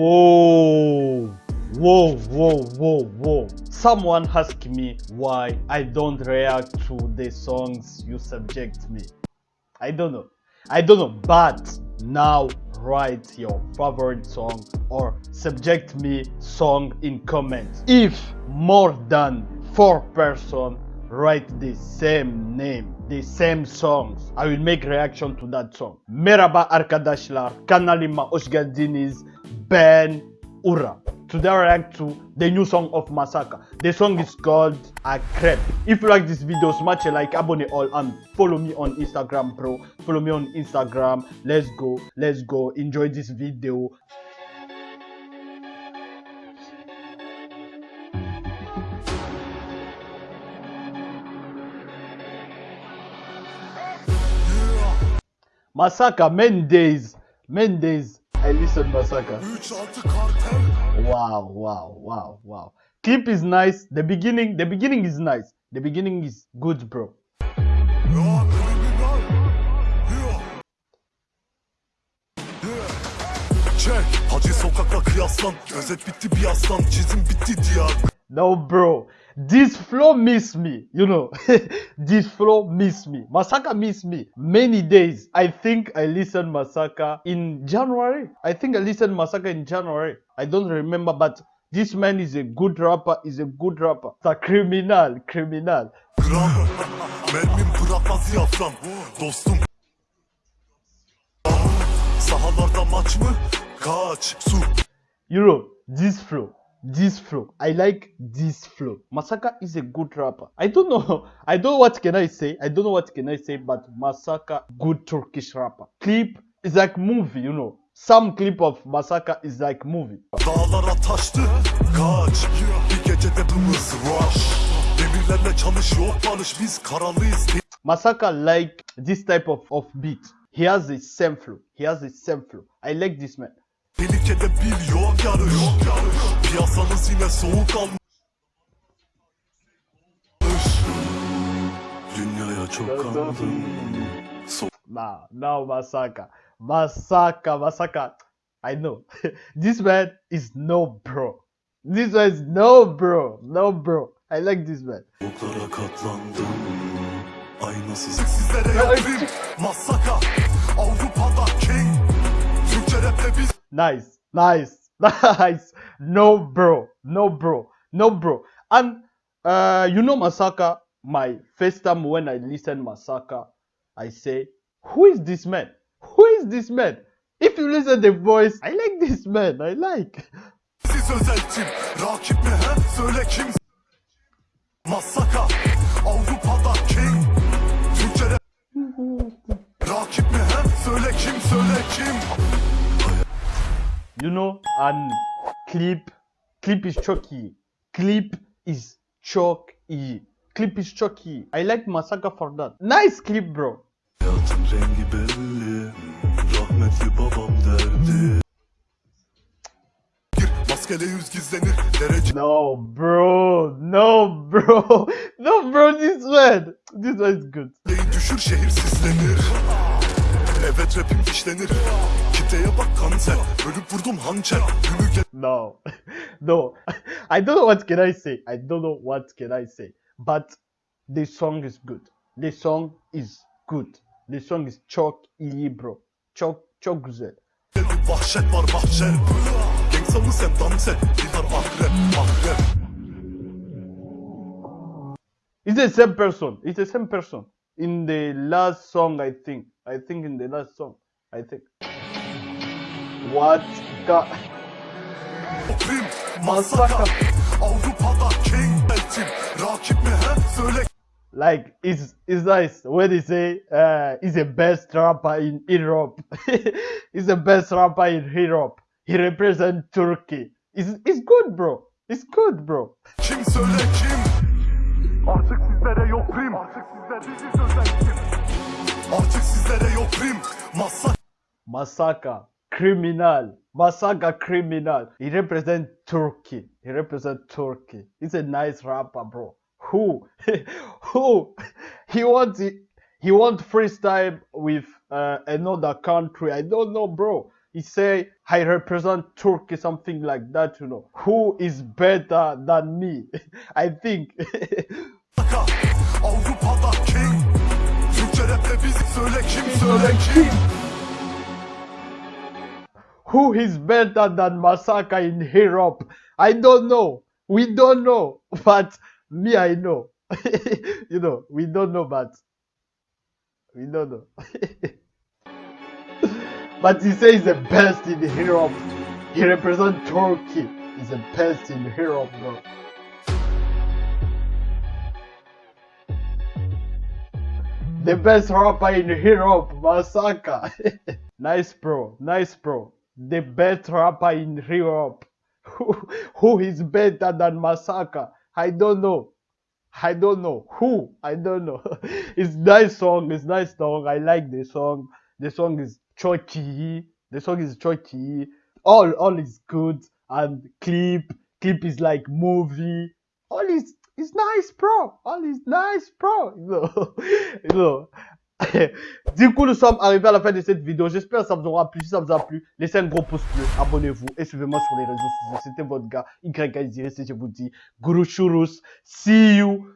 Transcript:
Whoa, whoa, whoa, whoa, whoa. Someone asked me why I don't react to the songs you subject me. I don't know. I don't know, but now write your favorite song or subject me song in comments. If more than four person write the same name, the same songs, I will make reaction to that song. Merhaba arkadaşlar, kanalıma hoş geldiniz. Ben Ura. Today I react to the new song of Masaka. The song is called Akrep. If you like this video, smash a like, abone all, and follow me on Instagram, bro. Follow me on Instagram. Let's go, let's go. Enjoy this video. Masaka, Mendes, Mendes. Listen Masaka. 3 6 kartel Wow, wow, wow, wow. Clip is nice. The beginning, the beginning is nice. The beginning is good, bro. Ya kriminal Ya Ya Çek Hacı sokakla kıyaslan Özet bitti bir aslan Çizim bitti No, bro. This flow miss me. You know, this flow miss me. Masaka miss me many days. I think I listened Masaka in January. I think I listened Masaka in January. I don't remember, but this man is a good rapper. Is a good rapper. It's a criminal, criminal. You know, this flow, this flow. I like this flow. Masaka is a good rapper. I don't know. I don't know what can I say. I don't know what can I say, but Masaka, good Turkish rapper. Clip is like movie, you know. Some clip of Masaka is like movie. Dağlara taştı Kaç Bir gecede bımız rush Demirlerle çalış yok Biz karalıyız Masaka like this type of, of beat. He has the same flow. He has the same flow. I like this man. Tehlikede bil yok yarış Piyasanız yine soğuk almış Dünyaya çok kandım So Nah, no Masaka. Masaka, Masaka. I know. this man is no bro. This one is no bro. No bro. I like this man. Soğuklara katlandım Aynasız Sizlere yapayım Masaka Avrupa'da king Türkçe rapte biz Nice, nice, nice. No bro, no bro, no bro. And uh, you know Masaka. My first time when I listen Masaka, I say, who is this man? Who is this man? If you listen the voice, I like this man. I like. You know, and clip, clip is choky. Clip is choky. Clip is choky. I like Masaka for that. Nice clip, bro. Hayatın rengi belli Rahmetli babam derdi maskele yüz gizlenir Derece No, bro. No, bro. No, bro. This one. This one is good. Düşür şehir sislenir Evet rapim işlenir Kitleye bak kanser Bölüp vurdum hançer No, no. I don't know what can I say. I don't know what can I say. But the song is good. The song is good. The song is çok iyi, bro. Çok çok güzel. Vahşet var mahşer Gangsta sen dans et akrep akrep It's the same person. It's the same person. In the last song, I think. I think in the last song. I think. What? the- Masaka Avrupa'da king Eltim Rakip mi he söyle Like it's it's nice when they say uh he's the best rapper in Europe. he's the best rapper in Europe. He represents Turkey. It's it's good, bro. It's good, bro. Kim söyle kim Artık sizlere yok prim Artık sizler bizi sözen kim Artık sizlere yok prim Masaka criminal. Masaka, criminal. He represent Turkey. He represent Turkey. He's a nice rapper, bro. Who, who, he wants. He wants freestyle with uh, another country. I don't know, bro. He say I represent Turkey, something like that, you know. Who is better than me? I think. Who is better than Masaka in Europe? I don't know. We don't know. But me, I know. you know, we don't know, but we don't know. but he says the best in Europe. He represents Turkey. He's the best in Europe, bro. The best rapper in Europe, Masaka. nice, bro. Nice, bro. The best rapper in Europe. Who, who is better than Masaka? I don't know. I don't know. Who? I don't know. it's nice song. It's nice song. I like the song. The song is choky. The song is choky. All all is good. And clip. Clip is like movie. All is is nice, bro. All is nice, bro. You know. du coup, nous sommes arrivés à la fin de cette vidéo. J'espère que ça vous aura plu. Si ça vous a plu, laissez un gros pouce bleu, abonnez-vous et suivez-moi sur les réseaux sociaux. C'était votre gars, YKZiré, c'est je vous dis, Guru Churus. See you.